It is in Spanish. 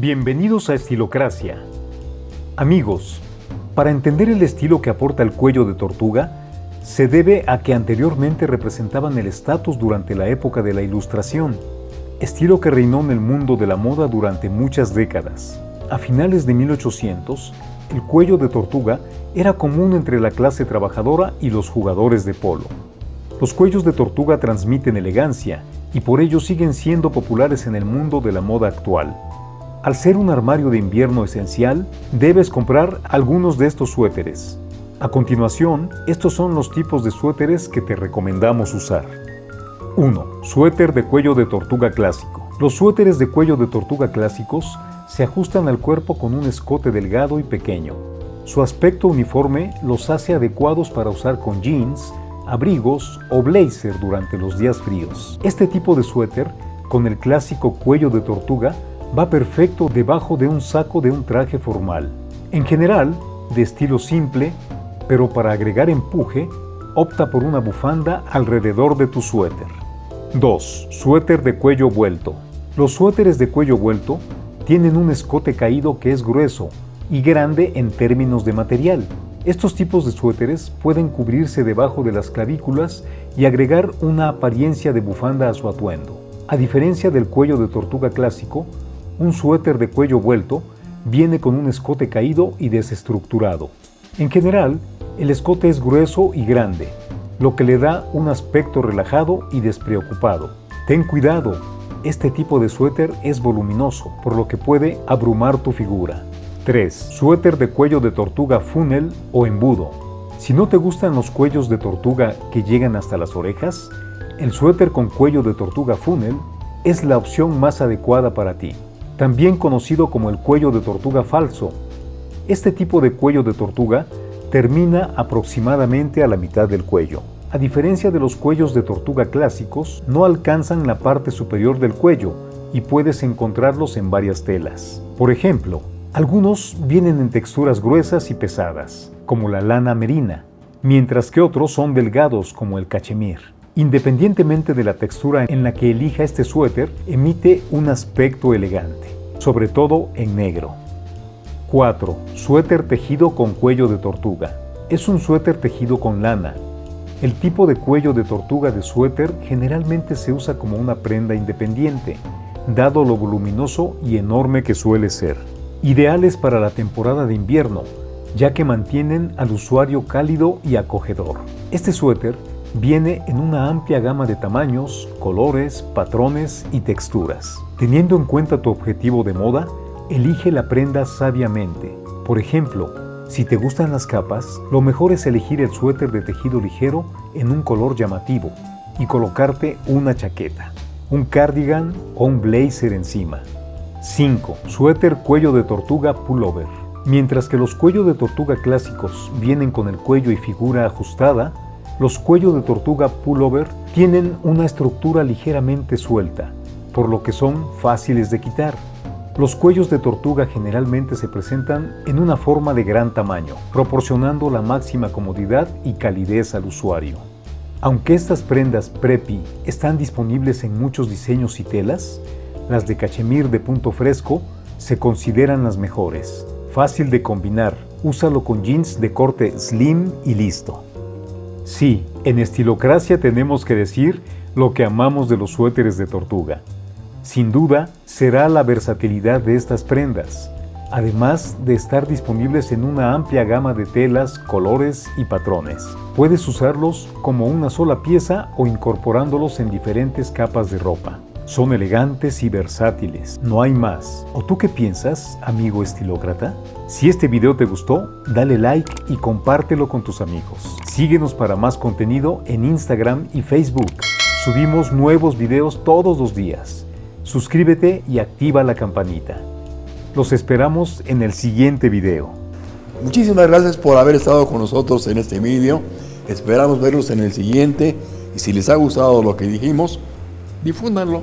Bienvenidos a Estilocracia. Amigos, para entender el estilo que aporta el cuello de tortuga, se debe a que anteriormente representaban el estatus durante la época de la Ilustración, estilo que reinó en el mundo de la moda durante muchas décadas. A finales de 1800, el cuello de tortuga era común entre la clase trabajadora y los jugadores de polo. Los cuellos de tortuga transmiten elegancia y por ello siguen siendo populares en el mundo de la moda actual. Al ser un armario de invierno esencial, debes comprar algunos de estos suéteres. A continuación, estos son los tipos de suéteres que te recomendamos usar. 1. Suéter de cuello de tortuga clásico. Los suéteres de cuello de tortuga clásicos se ajustan al cuerpo con un escote delgado y pequeño. Su aspecto uniforme los hace adecuados para usar con jeans, abrigos o blazer durante los días fríos. Este tipo de suéter, con el clásico cuello de tortuga, va perfecto debajo de un saco de un traje formal. En general, de estilo simple, pero para agregar empuje, opta por una bufanda alrededor de tu suéter. 2. Suéter de cuello vuelto. Los suéteres de cuello vuelto tienen un escote caído que es grueso y grande en términos de material. Estos tipos de suéteres pueden cubrirse debajo de las clavículas y agregar una apariencia de bufanda a su atuendo. A diferencia del cuello de tortuga clásico, un suéter de cuello vuelto viene con un escote caído y desestructurado. En general, el escote es grueso y grande, lo que le da un aspecto relajado y despreocupado. Ten cuidado, este tipo de suéter es voluminoso, por lo que puede abrumar tu figura. 3. Suéter de cuello de tortuga funnel o embudo. Si no te gustan los cuellos de tortuga que llegan hasta las orejas, el suéter con cuello de tortuga funnel es la opción más adecuada para ti también conocido como el cuello de tortuga falso. Este tipo de cuello de tortuga termina aproximadamente a la mitad del cuello. A diferencia de los cuellos de tortuga clásicos, no alcanzan la parte superior del cuello y puedes encontrarlos en varias telas. Por ejemplo, algunos vienen en texturas gruesas y pesadas, como la lana merina, mientras que otros son delgados como el cachemir. Independientemente de la textura en la que elija este suéter, emite un aspecto elegante, sobre todo en negro. 4. Suéter tejido con cuello de tortuga. Es un suéter tejido con lana. El tipo de cuello de tortuga de suéter generalmente se usa como una prenda independiente, dado lo voluminoso y enorme que suele ser. Ideales para la temporada de invierno, ya que mantienen al usuario cálido y acogedor. Este suéter Viene en una amplia gama de tamaños, colores, patrones y texturas. Teniendo en cuenta tu objetivo de moda, elige la prenda sabiamente. Por ejemplo, si te gustan las capas, lo mejor es elegir el suéter de tejido ligero en un color llamativo y colocarte una chaqueta, un cardigan o un blazer encima. 5. Suéter cuello de tortuga pullover. Mientras que los cuellos de tortuga clásicos vienen con el cuello y figura ajustada, los cuellos de tortuga pullover tienen una estructura ligeramente suelta, por lo que son fáciles de quitar. Los cuellos de tortuga generalmente se presentan en una forma de gran tamaño, proporcionando la máxima comodidad y calidez al usuario. Aunque estas prendas preppy están disponibles en muchos diseños y telas, las de cachemir de punto fresco se consideran las mejores. Fácil de combinar, úsalo con jeans de corte slim y listo. Sí, en Estilocracia tenemos que decir lo que amamos de los suéteres de tortuga. Sin duda, será la versatilidad de estas prendas, además de estar disponibles en una amplia gama de telas, colores y patrones. Puedes usarlos como una sola pieza o incorporándolos en diferentes capas de ropa. Son elegantes y versátiles, no hay más. ¿O tú qué piensas, amigo estilócrata? Si este video te gustó, dale like y compártelo con tus amigos. Síguenos para más contenido en Instagram y Facebook. Subimos nuevos videos todos los días. Suscríbete y activa la campanita. Los esperamos en el siguiente video. Muchísimas gracias por haber estado con nosotros en este video. Esperamos verlos en el siguiente y si les ha gustado lo que dijimos, difúndanlo.